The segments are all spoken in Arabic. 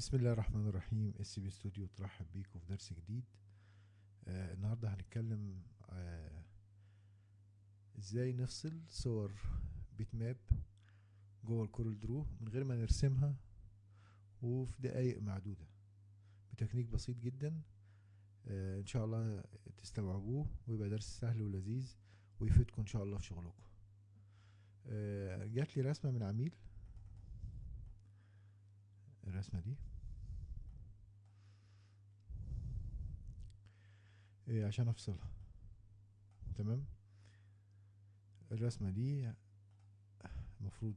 بسم الله الرحمن الرحيم. SP Studio ترحب بيكم في درس جديد. آه النهارده هنتكلم آه إزاي نفصل صور bitmap جوه ال CorelDRAW من غير ما نرسمها وفي دقايق معدودة بتكنيك بسيط جدا. آه إن شاء الله تستوعبوه ويبقى درس سهل ولذيذ ويفيدكم إن شاء الله في شغلكم. آه جات لي رسمة من عميل الرسمة دي. إيه عشان أفصلها. تمام؟ الرسمة دي المفروض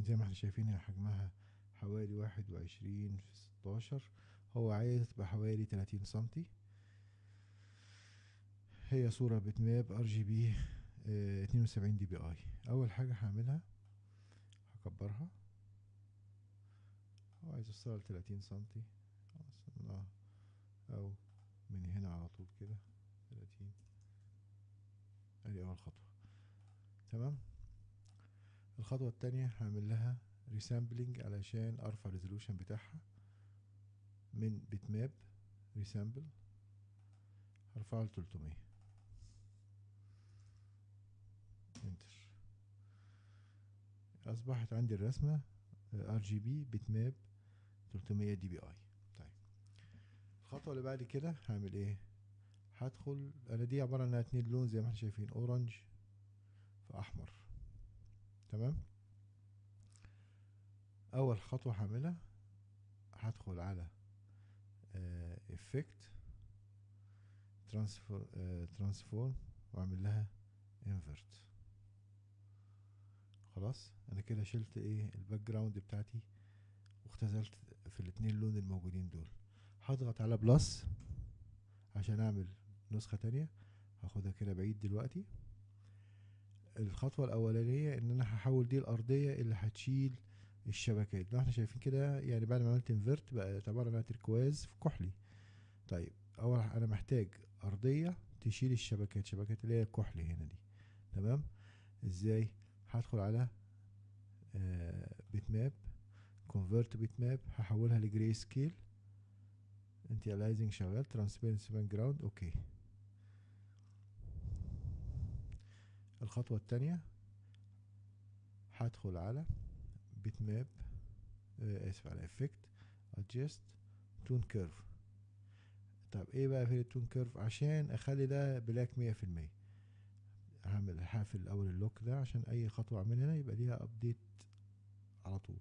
زي ما إحنا شايفين هي حجمها حوالي واحد وعشرين في ستاشر. هو عايز تبقى حوالي تلاتين سنتي هي صورة bitmap RGB اتنين وسبعين DPI. أول حاجة هعملها هكبرها وعايز اوصلها لتلاتين سنتي. وصلناها أو من هنا على طول كده تلاتين. أدي أول خطوة. تمام؟ الخطوة التانية هعمل لها resampling علشان أرفع ال resolution بتاعها من bitmap resample هرفعه لتلتمية. أصبحت عندي الرسمة RGB bitmap 300 DPI طيب. الخطوة اللي بعد كده هعمل إيه؟ هدخل أنا دي عبارة عن اتنين لون زي ما إحنا شايفين orange في أحمر. تمام؟ أول خطوة هعملها هدخل على effect transfor transform وأعمل لها invert خلاص أنا كده شلت إيه ال background بتاعتي واختزلت في الاتنين لون الموجودين دول. هضغط على plus عشان أعمل نسخة تانية هاخدها كده بعيد دلوقتي. الخطوة الأولانية إن أنا هحول دي الأرضية اللي هتشيل الشبكات. لو إحنا شايفين كده يعني بعد ما عملت invert بقت عبارة عن تركواز في كحلي. طيب أول أنا محتاج أرضية تشيل الشبكات شبكات اللي هي الكحلي هنا دي. تمام؟ إزاي؟ هدخل على bitmap convert bitmap هحولها ل grayscale anti-aliasing شغال transparency background okay الخطوة التانية هدخل على bitmap اسف على effect adjust tone curve طب إيه بقى في ال tone curve عشان أخلي ده black مية في المية. هعمل هقفل الأول ال lock ده عشان أي خطوة أعملها هنا يبقى ليها update على طول.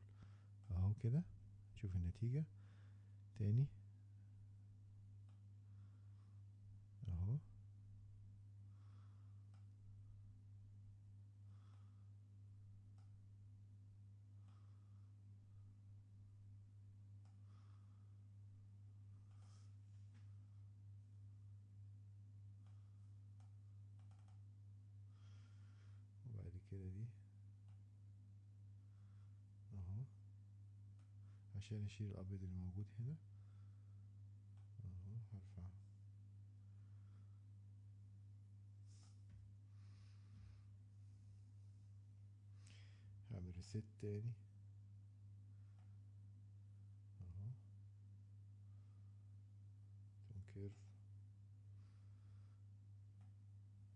أهو كده. شوف النتيجة. تاني اهو دي. أهو. عشان أشيل الأبيض اللي موجود هنا. أهو هرفع هعمل ريست تاني اهو تون كيرف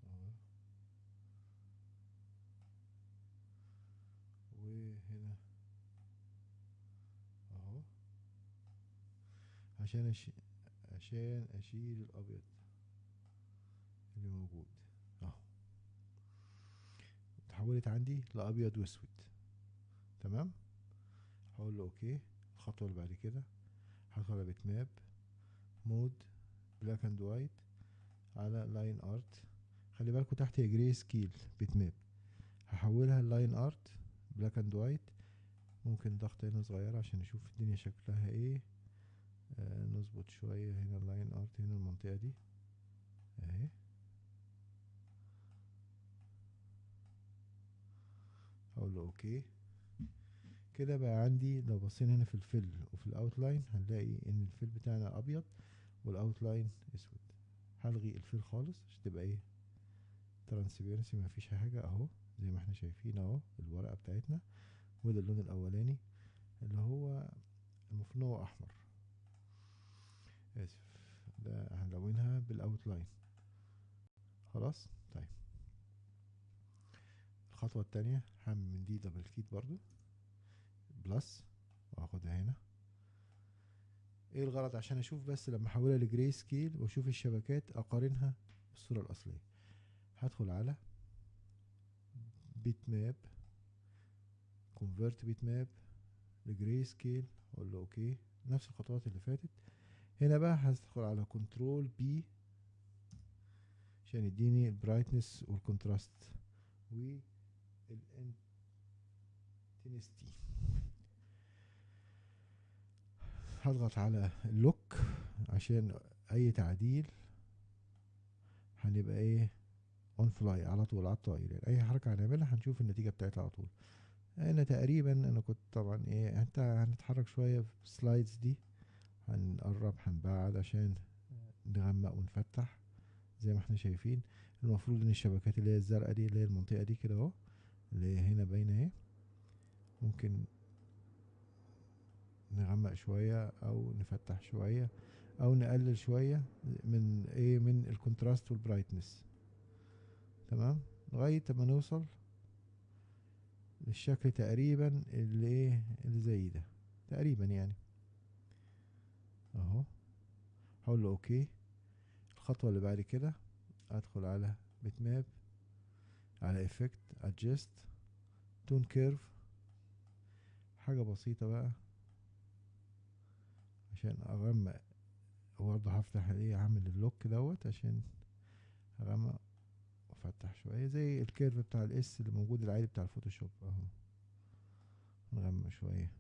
اهو وهنا اهو عشان أشي... عشان أشيل الأبيض اللي موجود. أهو. اتحولت عندي لأبيض وأسود. تمام؟ هقول له okay. الخطوة اللي بعد كده. هدخل على bitmap mode black and white على line art خلي بالكوا تحت هي grayscale bitmap. هحولها line art black and white ممكن ضغط هنا صغيرة عشان نشوف الدنيا شكلها إيه. نظبط شوية هنا ال line art هنا المنطقة دي. أهي. هقول له okay. كده بقى عندي لو بصينا هنا في ال fill وفي ال outline هنلاقي إن ال fill بتاعنا أبيض وال outline أسود. هلغي ال fill خالص عشان تبقى إيه؟ transparency مفيش حاجة. أهو زي ما إحنا شايفين أهو الورقة بتاعتنا وده اللون الأولاني اللي هو المفروض هو أحمر. آسف. ده هنلونها بال outline خلاص؟ طيب. الخطوة التانية هعمل من دي duplicate برضو. plus واخدها هنا. إيه الغرض عشان أشوف بس لما احولها ل grayscale واشوف الشبكات اقارنها بالصورة الأصلية. هدخل على bitmap convert bitmap ل grayscale أقول له okay نفس الخطوات اللي فاتت. هنا بقى هدخل على control B عشان يديني ال brightness وال contrast وال intensity هضغط على ال lock عشان أي تعديل هنبقى إيه؟ on fly على طول على الطاير يعني. أي حركة هنعملها هنشوف النتيجة بتاعتها على طول. أنا تقريبا أنا كنت طبعا إيه أنت هنتحرك شوية في ال slides دي. هنقرب هنبعد عشان نغمق ونفتح. زي ما إحنا شايفين المفروض إن الشبكات اللي هي الزرقاء دي اللي هي المنطقة دي كده أهو اللي هي هنا باينة أهي ممكن نغمق شوية أو نفتح شوية أو نقلل شوية من إيه من ال contrast وال brightness. تمام؟ لغاية ما نوصل للشكل تقريبا اللي إيه اللي زي ده. تقريبا يعني اهو هقول له okay. الخطوة اللي بعد كده أدخل على bit على effect adjust tone curve حاجة بسيطة بقى. عشان أغمق وبرضه هفتح إيه أعمل ال lock دوت عشان أغمق وأفتح شوية. زي ال curve بتاع ال S اللي موجود العادي بتاع الفوتوشوب أهو. نغمق شوية.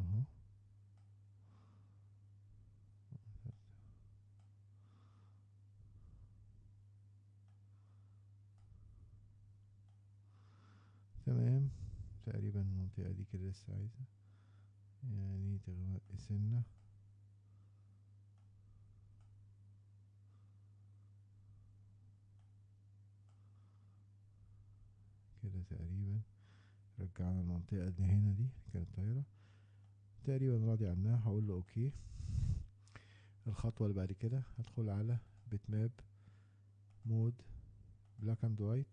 أهو. تمام. تقريبا المنطقة دي كده لسه عايزة. يعني تغمق سنة. كده تقريبا رجعنا المنطقة اللي هنا دي كانت طايرة. تقريبا راضي عنها هقول له أوكي. الخطوة اللي بعد كده هدخل على بيت ماب mode black and white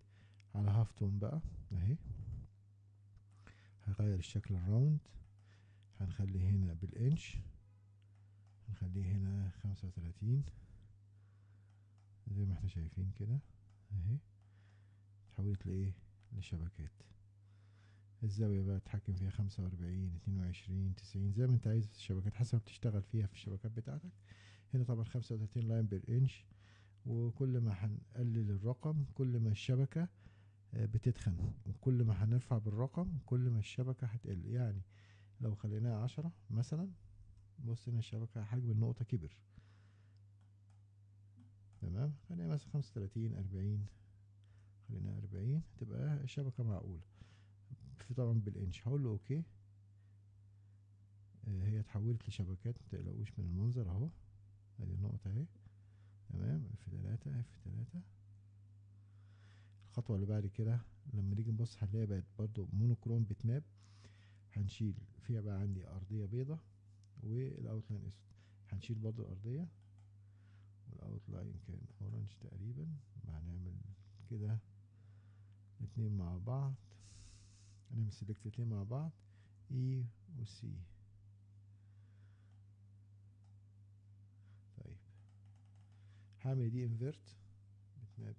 على halftone بقى أهي. هغير الشكل ال round هنخليه هنا بالإنش. هنخليه هنا خمسة وتلاتين زي ما إحنا شايفين كده. أهي. اتحولت لإيه؟ لشبكات الزاوية بقى تتحكم فيها خمسة وأربعين اتنين وعشرين تسعين. زي ما انت عايز الشبكات. حسب ما بتشتغل فيها في الشبكات بتاعتك. هنا طبعا خمسة وتلاتين line بال inch. وكل ما هنقلل الرقم كل ما الشبكة بتتخن. وكل ما هنرفع بالرقم كل ما الشبكة هتقل. يعني لو خليناها عشرة مثلا بص هنا الشبكة حجم النقطة كبر. تمام؟ خلينا مثلا خمسة وتلاتين أربعين. خلينا أربعين تبقى الشبكة معقولة. في طبعا بالإنش. هقول له okay. هي اتحولت لشبكات متقلقوش من المنظر. أهو. أدي النقطة أهي. تمام؟ F تلاتة F تلاتة. الخطوة اللي بعد كده لما نيجي نبص هنلاقي بقت برضو monochrome bitmap هنشيل فيها بقى عندي أرضية بيضة وال outline أسود. هنشيل برضو الأرضية وال outline كان orange تقريبا هنعمل كده الاتنين مع بعض. هنعمل select الاتنين مع بعض E و C. طيب هعمل دي convert bitmap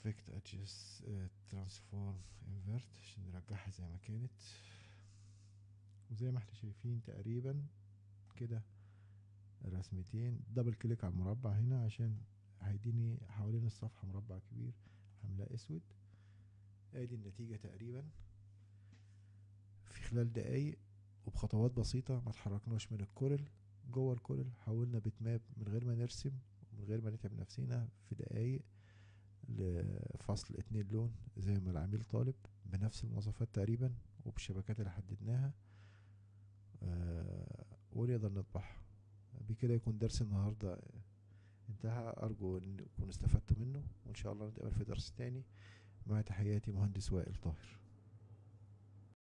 effect adjust transform invert عشان نرجعها زي ما كانت. وزي ما إحنا شايفين تقريبا كده الرسمتين double click على المربع هنا عشان هيديني حوالين الصفحة مربع كبير هملاه أسود. أدي النتيجة تقريبا. في خلال دقايق وبخطوات بسيطة ما تحركناش من الكورل. جوه الكورل حولنا بتماب من غير ما نرسم من غير ما نتعب نفسينا في دقايق. لفصل اتنين لون زي ما العميل طالب بنفس المواصفات تقريبا وبالشبكات اللي حددناها. ونقدر نطبعها بكده يكون درس النهاردة. انتهى أرجو أن تكونوا استفدتوا منه وإن شاء الله نتقابل في درس تاني. مع تحياتي مهندس وائل طاهر.